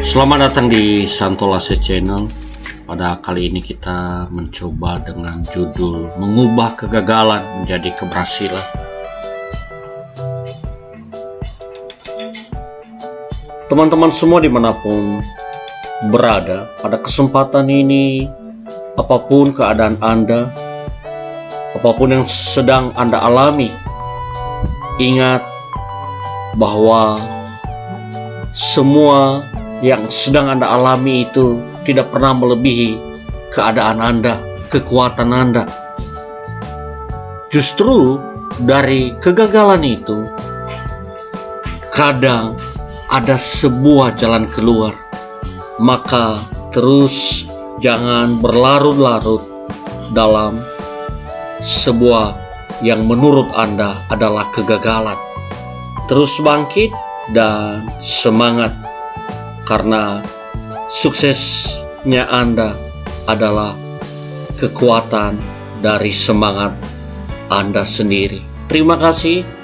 Selamat datang di Santolase Channel. Pada kali ini kita mencoba dengan judul mengubah kegagalan menjadi keberhasilan. Teman-teman semua di mana pun berada, pada kesempatan ini, apa pun keadaan Anda, apa pun yang sedang Anda alami, ingat bahwa semua yang sedang Anda alami itu tidak pernah melebihi keadaan Anda, kekuatan Anda. Justru dari kegagalan itu, kadang ada sebuah jalan keluar. Maka terus jangan berlarut-larut dalam sebuah yang menurut Anda adalah kegagalan. Terus bangkit dan semangat karena suksesnya Anda adalah kekuatan dari semangat Anda sendiri. Terima kasih.